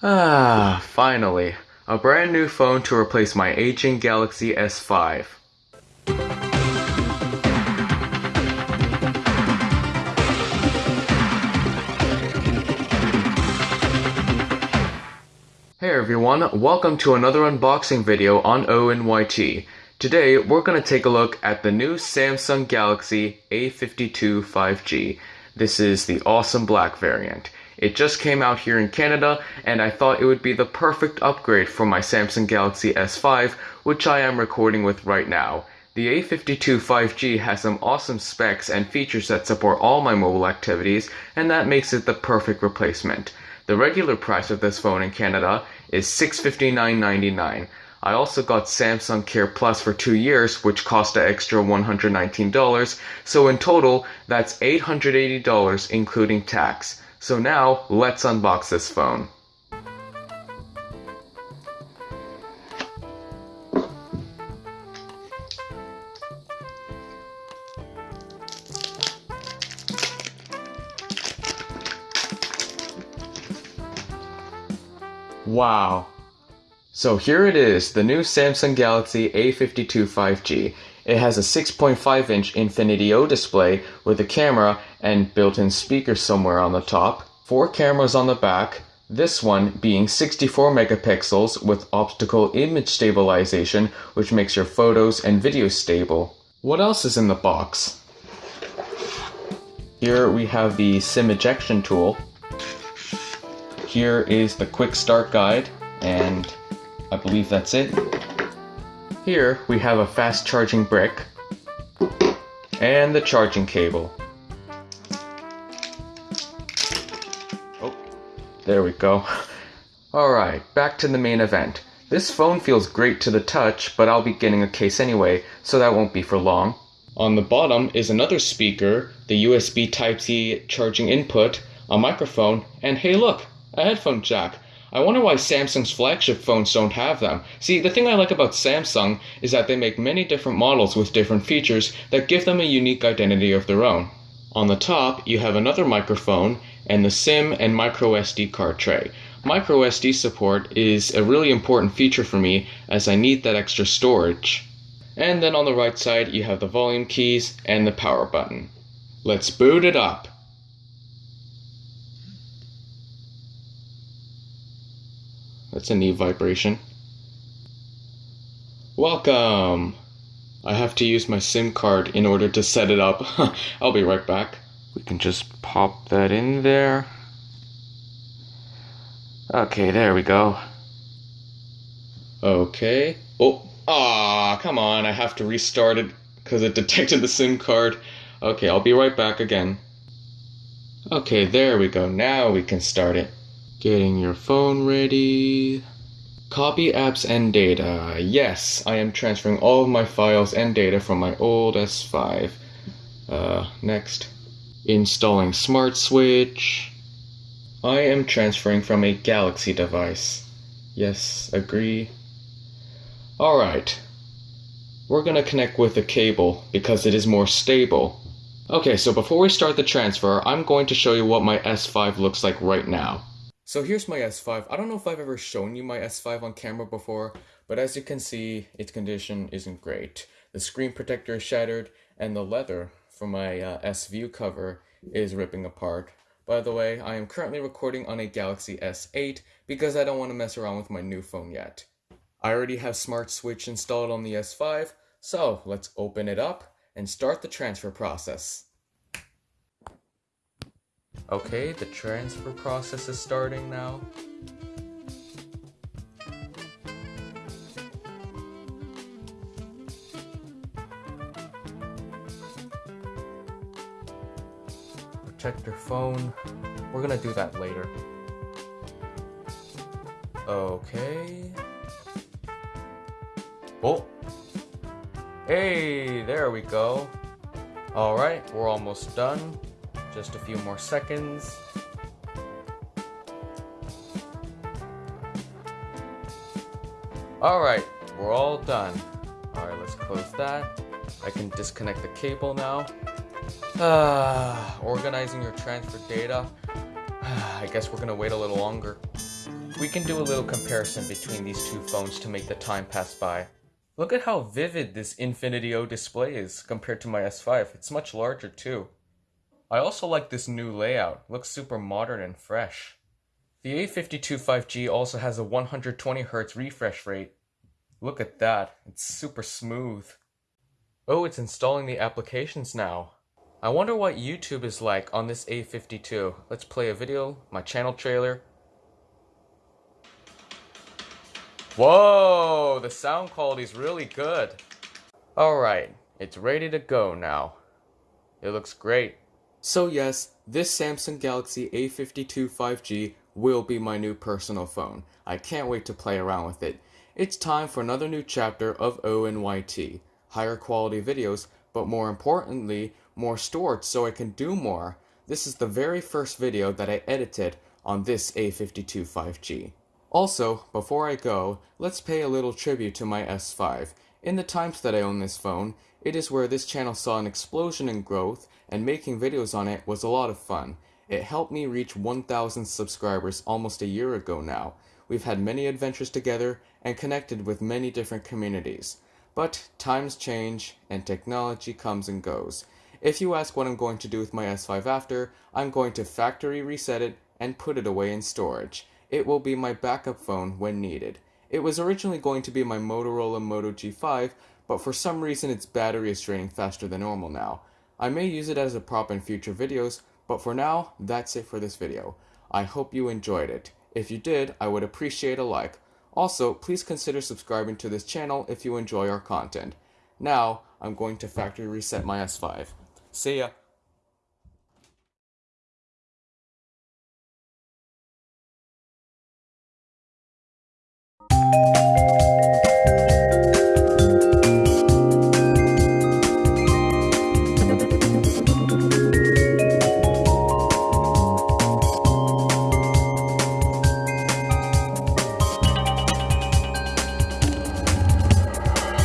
Ah, finally. A brand new phone to replace my aging Galaxy S5. Hey everyone, welcome to another unboxing video on ONYT. Today we're going to take a look at the new Samsung Galaxy A52 5G. This is the awesome black variant. It just came out here in Canada and I thought it would be the perfect upgrade for my Samsung Galaxy S5 which I am recording with right now. The A52 5G has some awesome specs and features that support all my mobile activities and that makes it the perfect replacement. The regular price of this phone in Canada is $659.99. I also got Samsung Care Plus for two years, which cost an extra $119, so in total, that's $880 including tax. So now, let's unbox this phone. Wow. So here it is, the new Samsung Galaxy A52 5G. It has a 6.5 inch Infinity O display with a camera and built-in speakers somewhere on the top, four cameras on the back, this one being 64 megapixels with optical image stabilization which makes your photos and videos stable. What else is in the box? Here we have the SIM ejection tool, here is the quick start guide, and I believe that's it. Here we have a fast charging brick, and the charging cable. Oh, there we go. Alright, back to the main event. This phone feels great to the touch, but I'll be getting a case anyway, so that won't be for long. On the bottom is another speaker, the USB Type-C charging input, a microphone, and hey look, a headphone jack. I wonder why Samsung's flagship phones don't have them. See, the thing I like about Samsung is that they make many different models with different features that give them a unique identity of their own. On the top, you have another microphone and the SIM and microSD card tray. MicroSD support is a really important feature for me as I need that extra storage. And then on the right side, you have the volume keys and the power button. Let's boot it up. That's a neat vibration. Welcome! I have to use my SIM card in order to set it up. I'll be right back. We can just pop that in there. Okay, there we go. Okay. Oh, ah, come on. I have to restart it because it detected the SIM card. Okay, I'll be right back again. Okay, there we go. Now we can start it. Getting your phone ready. Copy apps and data. Yes, I am transferring all of my files and data from my old S5. Uh, next. Installing Smart Switch. I am transferring from a Galaxy device. Yes, agree. Alright. We're gonna connect with a cable because it is more stable. Okay, so before we start the transfer, I'm going to show you what my S5 looks like right now. So here's my S5. I don't know if I've ever shown you my S5 on camera before, but as you can see, its condition isn't great. The screen protector is shattered, and the leather from my uh, S View cover is ripping apart. By the way, I am currently recording on a Galaxy S8 because I don't want to mess around with my new phone yet. I already have Smart Switch installed on the S5, so let's open it up and start the transfer process. Okay, the transfer process is starting now. Protect your phone. We're gonna do that later. Okay. Oh! Hey, there we go. Alright, we're almost done. Just a few more seconds. Alright, we're all done. Alright, let's close that. I can disconnect the cable now. Uh, organizing your transfer data. I guess we're gonna wait a little longer. We can do a little comparison between these two phones to make the time pass by. Look at how vivid this Infinity O display is compared to my S5. It's much larger too. I also like this new layout. Looks super modern and fresh. The A52 5G also has a 120Hz refresh rate. Look at that. It's super smooth. Oh, it's installing the applications now. I wonder what YouTube is like on this A52. Let's play a video, my channel trailer. Whoa, the sound quality is really good. Alright, it's ready to go now. It looks great. So yes, this Samsung Galaxy A52 5G will be my new personal phone. I can't wait to play around with it. It's time for another new chapter of ONYT. Higher quality videos, but more importantly, more storage so I can do more. This is the very first video that I edited on this A52 5G. Also, before I go, let's pay a little tribute to my S5. In the times that I own this phone, it is where this channel saw an explosion in growth and making videos on it was a lot of fun. It helped me reach 1000 subscribers almost a year ago now. We've had many adventures together and connected with many different communities. But times change and technology comes and goes. If you ask what I'm going to do with my S5 after, I'm going to factory reset it and put it away in storage. It will be my backup phone when needed. It was originally going to be my Motorola Moto G5, but for some reason its battery is draining faster than normal now. I may use it as a prop in future videos, but for now, that's it for this video. I hope you enjoyed it. If you did, I would appreciate a like. Also, please consider subscribing to this channel if you enjoy our content. Now, I'm going to factory reset my S5. See ya! Música